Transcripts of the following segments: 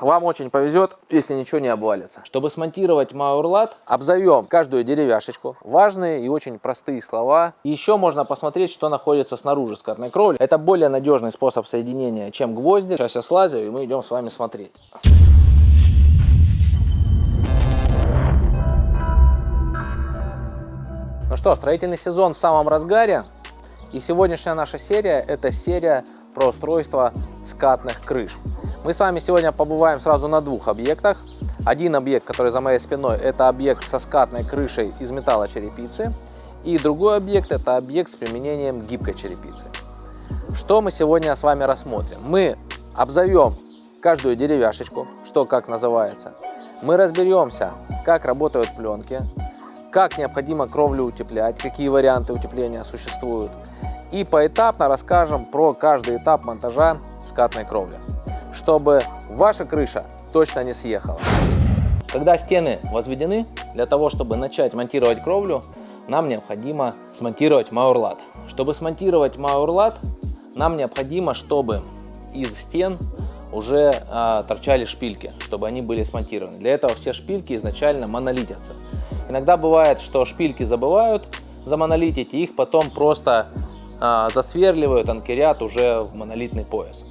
вам очень повезет, если ничего не обвалится. Чтобы смонтировать Маурлат, обзовем каждую деревяшечку. Важные и очень простые слова. Еще можно посмотреть, что находится снаружи скатной кровли. Это более надежный способ соединения, чем гвозди. Сейчас я слазю, и мы идем с вами смотреть. Ну что, строительный сезон в самом разгаре. И сегодняшняя наша серия – это серия про устройство скатных крыш. Мы с вами сегодня побываем сразу на двух объектах. Один объект, который за моей спиной, это объект со скатной крышей из металлочерепицы. И другой объект, это объект с применением гибкой черепицы. Что мы сегодня с вами рассмотрим? Мы обзовем каждую деревяшечку, что как называется. Мы разберемся, как работают пленки, как необходимо кровлю утеплять, какие варианты утепления существуют и поэтапно расскажем про каждый этап монтажа скатной кровли, чтобы ваша крыша точно не съехала. Когда стены возведены, для того, чтобы начать монтировать кровлю, нам необходимо смонтировать маурлат. Чтобы смонтировать маурлат, нам необходимо, чтобы из стен уже а, торчали шпильки, чтобы они были смонтированы. Для этого все шпильки изначально монолитятся. Иногда бывает, что шпильки забывают замонолитить, и их потом просто а, засверливают анкерят уже в монолитный пояс.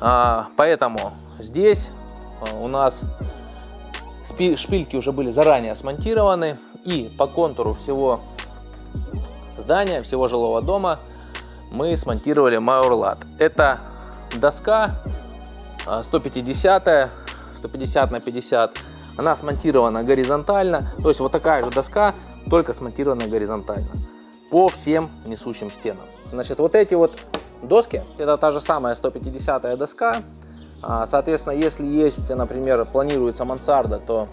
А, поэтому здесь а, у нас шпильки уже были заранее смонтированы и по контуру всего здания, всего жилого дома мы смонтировали Маурлат. Это доска 150, 150 на 50, она смонтирована горизонтально, то есть вот такая же доска, только смонтирована горизонтально по всем несущим стенам. Значит, вот эти вот доски, это та же самая 150 доска. А, соответственно, если есть, например, планируется мансарда, то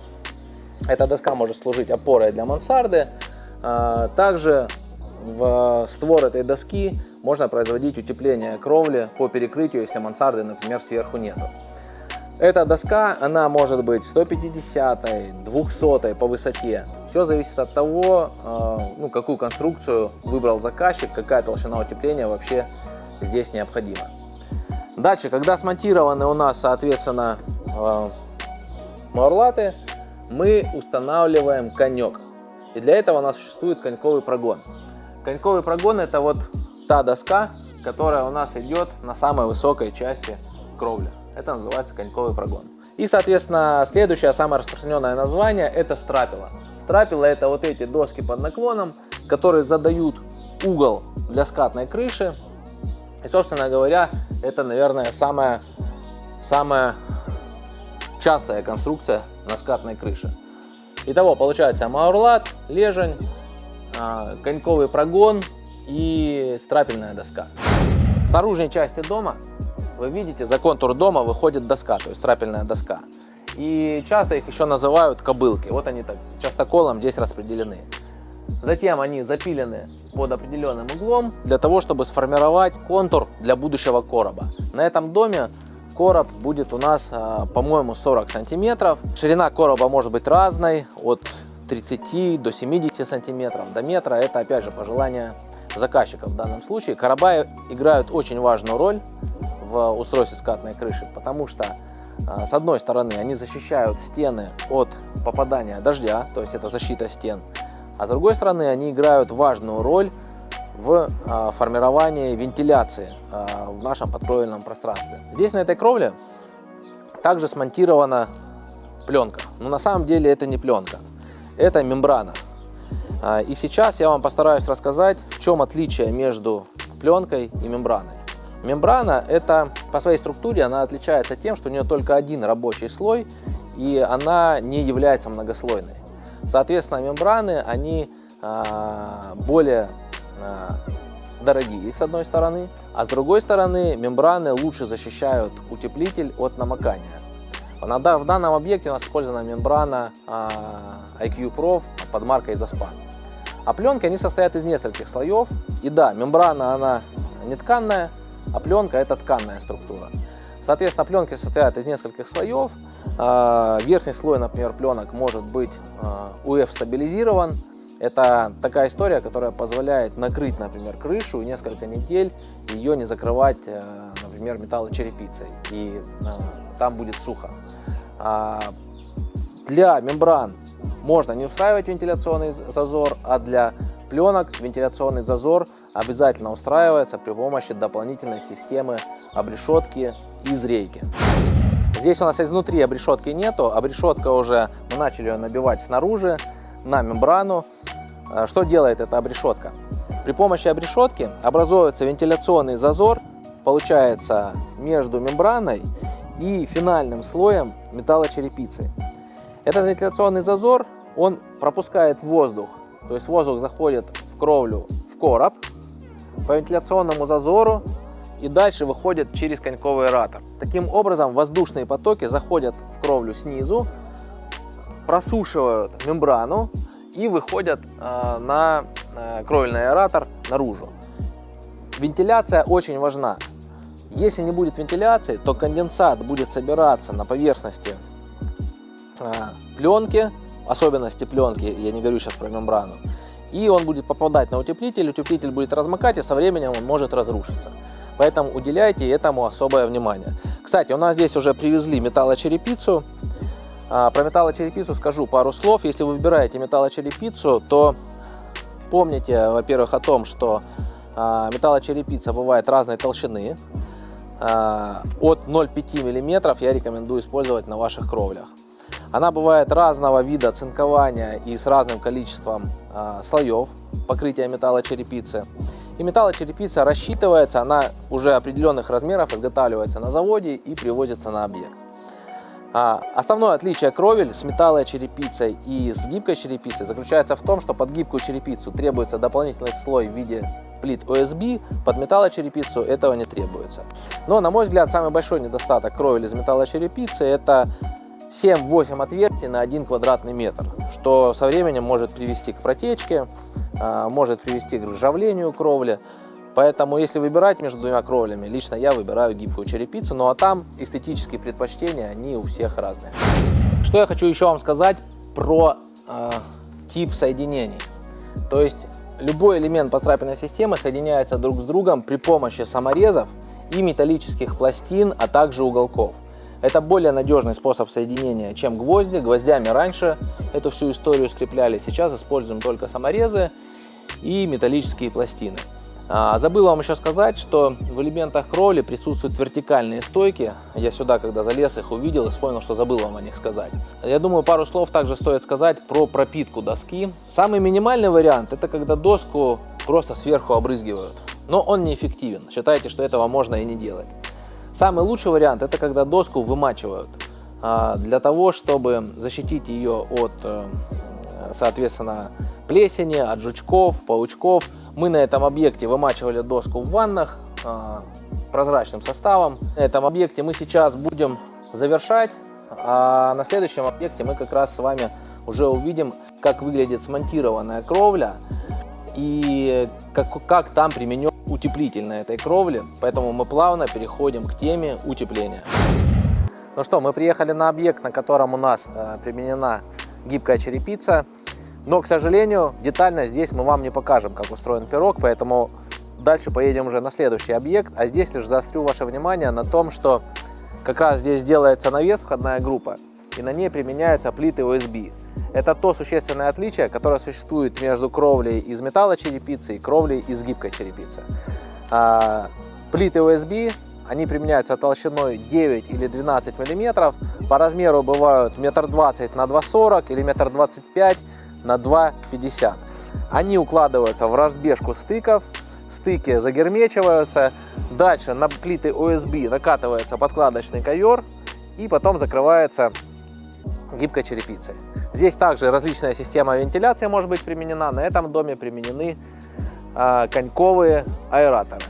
эта доска может служить опорой для мансарды. А, также в створ этой доски можно производить утепление кровли по перекрытию, если мансарды, например, сверху нету. Эта доска, она может быть 150, 200 по высоте. Все зависит от того, э, ну, какую конструкцию выбрал заказчик, какая толщина утепления вообще здесь необходима. Дальше, когда смонтированы у нас, соответственно, э, маурлаты, мы устанавливаем конек. И для этого у нас существует коньковый прогон. Коньковый прогон это вот та доска, которая у нас идет на самой высокой части кровли. Это называется коньковый прогон. И, соответственно, следующее, самое распространенное название, это страпила. Страпила это вот эти доски под наклоном, которые задают угол для скатной крыши. И, собственно говоря, это, наверное, самая, самая частая конструкция на скатной крыше. Итого, получается маурлат, лежень, а, коньковый прогон и страпельная доска. В наружной части дома вы видите, за контур дома выходит доска, то есть трапельная доска. И часто их еще называют кобылки. Вот они так частоколом здесь распределены. Затем они запилены под определенным углом для того, чтобы сформировать контур для будущего короба. На этом доме короб будет у нас, а, по-моему, 40 сантиметров. Ширина короба может быть разной, от 30 до 70 сантиметров, до метра. Это, опять же, пожелание заказчика в данном случае. Короба играют очень важную роль в устройстве скатной крыши, потому что а, с одной стороны они защищают стены от попадания дождя, то есть это защита стен, а с другой стороны они играют важную роль в а, формировании вентиляции а, в нашем подкровельном пространстве. Здесь на этой кровле также смонтирована пленка, но на самом деле это не пленка, это мембрана. И сейчас я вам постараюсь рассказать, в чем отличие между пленкой и мембраной. Мембрана это по своей структуре она отличается тем, что у нее только один рабочий слой и она не является многослойной. Соответственно, мембраны они а, более а, дорогие с одной стороны, а с другой стороны мембраны лучше защищают утеплитель от намокания. В данном объекте у нас использована мембрана а, IQ Prof под маркой Zaspan. А пленки они состоят из нескольких слоев. И да, мембрана она не тканная, а пленка это тканная структура. Соответственно, пленки состоят из нескольких слоев. А, верхний слой, например, пленок может быть UF а, стабилизирован. Это такая история, которая позволяет накрыть, например, крышу и несколько недель ее не закрывать, а, например, металлочерепицей. И там будет сухо. А, для мембран можно не устраивать вентиляционный зазор, а для пленок вентиляционный зазор обязательно устраивается при помощи дополнительной системы обрешетки из рейки. Здесь у нас изнутри обрешетки нету, обрешетка уже, мы начали ее набивать снаружи на мембрану. А, что делает эта обрешетка? При помощи обрешетки образуется вентиляционный зазор, получается между мембраной и финальным слоем металлочерепицы. Этот вентиляционный зазор, он пропускает воздух, то есть воздух заходит в кровлю в короб по вентиляционному зазору и дальше выходит через коньковый ратор. Таким образом воздушные потоки заходят в кровлю снизу, просушивают мембрану и выходят э, на э, кровельный аэратор наружу. Вентиляция очень важна. Если не будет вентиляции, то конденсат будет собираться на поверхности э, пленки, особенности пленки, я не говорю сейчас про мембрану, и он будет попадать на утеплитель, утеплитель будет размокать, и со временем он может разрушиться. Поэтому уделяйте этому особое внимание. Кстати, у нас здесь уже привезли металлочерепицу. А, про металлочерепицу скажу пару слов. Если вы выбираете металлочерепицу, то помните, во-первых, о том, что а, металлочерепица бывает разной толщины. А, от 0,5 мм я рекомендую использовать на ваших кровлях. Она бывает разного вида цинкования и с разным количеством слоев покрытия металлочерепицы. И металлочерепица рассчитывается, она уже определенных размеров изготавливается на заводе и привозится на объект. А, основное отличие кровель с металлочерепицей и с гибкой черепицей заключается в том, что под гибкую черепицу требуется дополнительный слой в виде плит OSB, под металлочерепицу этого не требуется. Но, на мой взгляд, самый большой недостаток кровель из металлочерепицы это 7-8 отверстий на 1 квадратный метр, что со временем может привести к протечке, может привести к ржавлению кровли. Поэтому, если выбирать между двумя кровлями, лично я выбираю гибкую черепицу, ну а там эстетические предпочтения, они у всех разные. Что я хочу еще вам сказать про э, тип соединений. То есть, любой элемент подстрапельной системы соединяется друг с другом при помощи саморезов и металлических пластин, а также уголков. Это более надежный способ соединения, чем гвозди. Гвоздями раньше эту всю историю скрепляли, сейчас используем только саморезы и металлические пластины. А, забыл вам еще сказать, что в элементах кровли присутствуют вертикальные стойки. Я сюда, когда залез, их увидел и вспомнил, что забыл вам о них сказать. Я думаю, пару слов также стоит сказать про пропитку доски. Самый минимальный вариант – это когда доску просто сверху обрызгивают. Но он неэффективен. Считайте, что этого можно и не делать. Самый лучший вариант это когда доску вымачивают а, для того, чтобы защитить ее от, э, соответственно, плесени, от жучков, паучков. Мы на этом объекте вымачивали доску в ваннах а, прозрачным составом. На этом объекте мы сейчас будем завершать, а на следующем объекте мы как раз с вами уже увидим, как выглядит смонтированная кровля и как, как там применен утеплитель на этой кровле, поэтому мы плавно переходим к теме утепления. Ну что, мы приехали на объект, на котором у нас э, применена гибкая черепица, но, к сожалению, детально здесь мы вам не покажем, как устроен пирог, поэтому дальше поедем уже на следующий объект, а здесь лишь заострю ваше внимание на том, что как раз здесь делается навес, входная группа, и на ней применяются плиты OSB. Это то существенное отличие, которое существует между кровлей из металлочерепицы и кровлей из гибкой черепицы. А, плиты OSB, они применяются толщиной 9 или 12 мм, по размеру бывают метр двадцать на 2,40 или метр двадцать пять на 2,50. Они укладываются в разбежку стыков, стыки загермечиваются, дальше на плиты OSB накатывается подкладочный ковер и потом закрывается гибкой черепицей. Здесь также различная система вентиляции может быть применена. На этом доме применены э, коньковые аэраторы.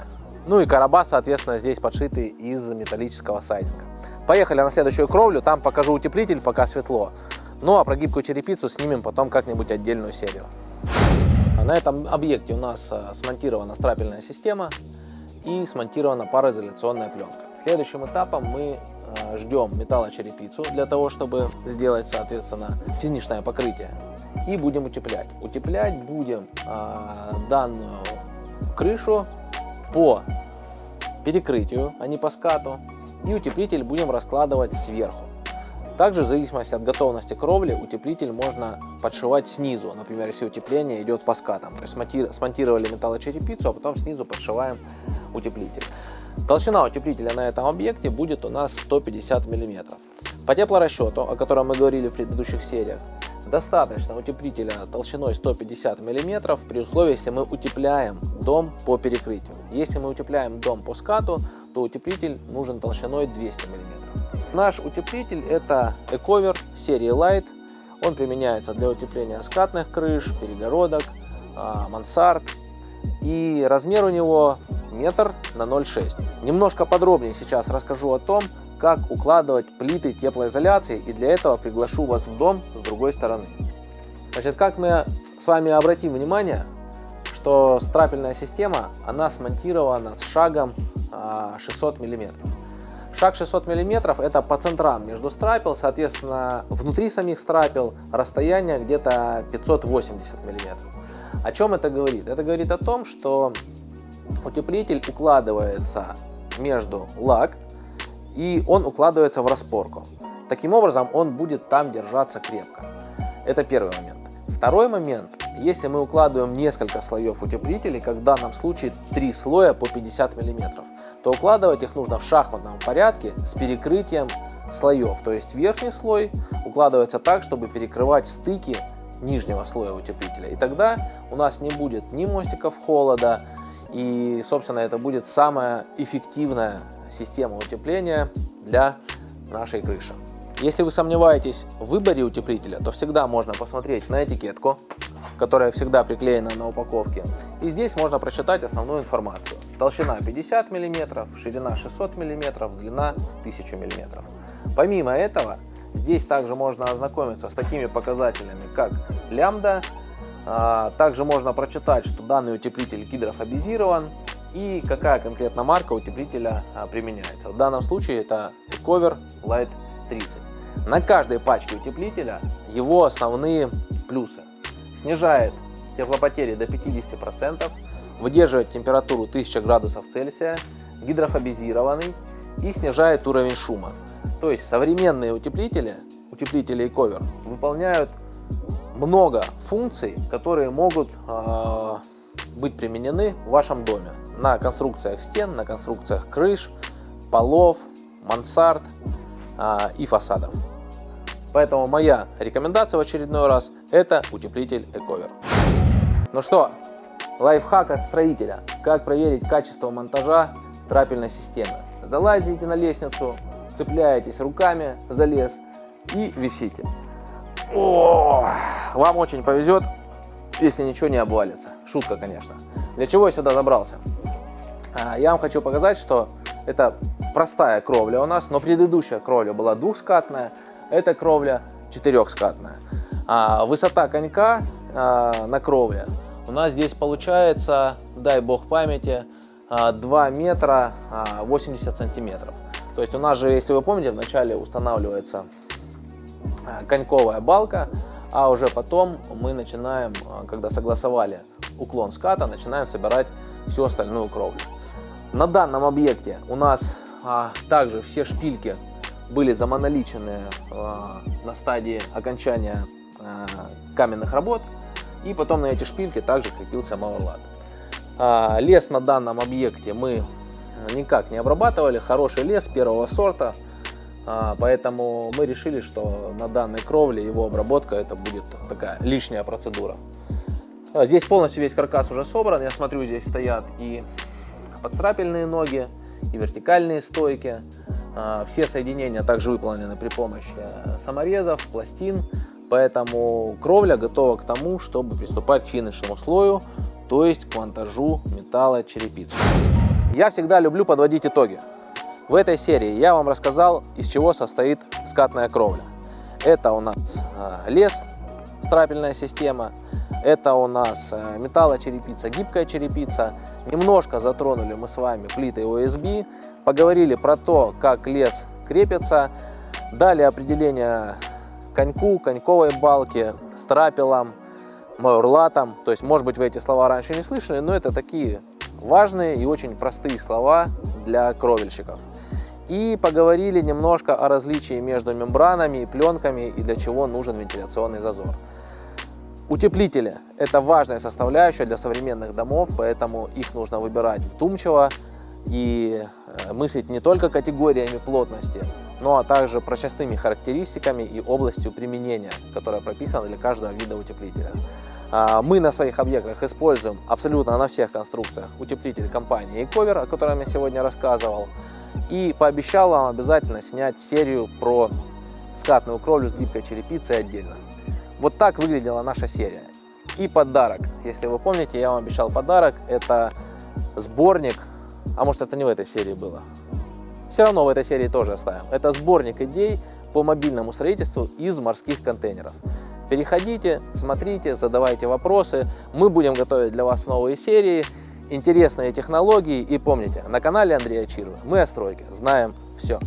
Ну и короба, соответственно, здесь подшиты из металлического сайдинга. Поехали на следующую кровлю, там покажу утеплитель, пока светло. Ну а про гибкую черепицу снимем потом как-нибудь отдельную серию. На этом объекте у нас а, смонтирована страпельная система и смонтирована пароизоляционная пленка. Следующим этапом мы Э, ждем металлочерепицу для того, чтобы сделать, соответственно, финишное покрытие. И будем утеплять. Утеплять будем данную крышу по перекрытию, а не по скату. и утеплитель будем раскладывать сверху. Также в зависимости от готовности кровли утеплитель можно подшивать снизу. Например, если утепление идет по скатам. То есть смонтировали металлочерепицу, а потом снизу подшиваем утеплитель. Толщина утеплителя на этом объекте будет у нас 150 мм. По теплорасчету, о котором мы говорили в предыдущих сериях, достаточно утеплителя толщиной 150 мм при условии, если мы утепляем дом по перекрытию. Если мы утепляем дом по скату, то утеплитель нужен толщиной 200 мм. Наш утеплитель это Ecover серии Light. Он применяется для утепления скатных крыш, перегородок, а, мансард. И размер у него метр на 0,6. Немножко подробнее сейчас расскажу о том, как укладывать плиты теплоизоляции. И для этого приглашу вас в дом с другой стороны. Значит, как мы с вами обратим внимание, что страпельная система, она смонтирована с шагом 600 а, миллиметров. Шаг 600 мм это по центрам между страпел, соответственно, внутри самих страпел расстояние где-то 580 мм. О чем это говорит? Это говорит о том, что утеплитель укладывается между лак и он укладывается в распорку. Таким образом, он будет там держаться крепко. Это первый момент. Второй момент, если мы укладываем несколько слоев утеплителей, как в данном случае 3 слоя по 50 миллиметров, то укладывать их нужно в шахматном порядке с перекрытием слоев. То есть верхний слой укладывается так, чтобы перекрывать стыки нижнего слоя утеплителя. И тогда у нас не будет ни мостиков холода, и, собственно, это будет самая эффективная система утепления для нашей крыши. Если вы сомневаетесь в выборе утеплителя, то всегда можно посмотреть на этикетку, которая всегда приклеена на упаковке. И здесь можно прочитать основную информацию. Толщина 50 мм, ширина 600 мм, длина 1000 мм. Помимо этого, здесь также можно ознакомиться с такими показателями, как лямбда. А, также можно прочитать, что данный утеплитель гидрофобизирован и какая конкретно марка утеплителя а, применяется. В данном случае это Ecover Light 30. На каждой пачке утеплителя его основные плюсы. Снижает теплопотери до 50%, выдерживает температуру 1000 градусов Цельсия, гидрофобизированный и снижает уровень шума. То есть современные утеплители, утеплители и ковер, выполняют много функций, которые могут э, быть применены в вашем доме на конструкциях стен, на конструкциях крыш, полов, мансард э, и фасадов. Поэтому моя рекомендация в очередной раз это утеплитель Ecover. Ну что, Лайфхак от строителя. Как проверить качество монтажа трапельной системы. Залазите на лестницу, цепляетесь руками за лес и висите. О, вам очень повезет, если ничего не обвалится. Шутка, конечно. Для чего я сюда забрался? А, я вам хочу показать, что это простая кровля у нас, но предыдущая кровля была двухскатная, эта кровля четырехскатная. А высота конька а, на кровле у нас здесь получается, дай бог памяти, 2 а, метра 80 а, сантиметров. То есть у нас же, если вы помните, вначале устанавливается а, коньковая балка, а уже потом мы начинаем, когда согласовали уклон ската, начинаем собирать всю остальную кровлю. На данном объекте у нас а, также все шпильки были замоноличены а, на стадии окончания а, каменных работ. И потом на эти шпильки также крепился мауэрлат. А, лес на данном объекте мы никак не обрабатывали. Хороший лес первого сорта. А, поэтому мы решили, что на данной кровле его обработка это будет такая лишняя процедура. А, здесь полностью весь каркас уже собран. Я смотрю, здесь стоят и подсрапельные ноги, и вертикальные стойки. Все соединения также выполнены при помощи э, саморезов, пластин. Поэтому кровля готова к тому, чтобы приступать к финишному слою, то есть к монтажу металла черепицы. Я всегда люблю подводить итоги. В этой серии я вам рассказал, из чего состоит скатная кровля. Это у нас э, лес, страпельная система, это у нас э, металлочерепица, гибкая черепица. Немножко затронули мы с вами плиты ОСБ, поговорили про то, как лес крепится, дали определение коньку, коньковой балке, страпелам, майорлатам. То есть, может быть, вы эти слова раньше не слышали, но это такие важные и очень простые слова для кровельщиков. И поговорили немножко о различии между мембранами и пленками и для чего нужен вентиляционный зазор. Утеплители – это важная составляющая для современных домов, поэтому их нужно выбирать вдумчиво и э, мыслить не только категориями плотности, но а также прочностными характеристиками и областью применения, которая прописана для каждого вида утеплителя. А, мы на своих объектах используем абсолютно на всех конструкциях утеплитель компании Ecover, о котором я сегодня рассказывал. И пообещал вам обязательно снять серию про скатную кровлю с гибкой черепицей отдельно. Вот так выглядела наша серия. И подарок. Если вы помните, я вам обещал подарок. Это сборник, а может это не в этой серии было. Все равно в этой серии тоже оставим. Это сборник идей по мобильному строительству из морских контейнеров. Переходите, смотрите, задавайте вопросы. Мы будем готовить для вас новые серии, интересные технологии. И помните, на канале Андрея Чирова мы о стройке знаем все.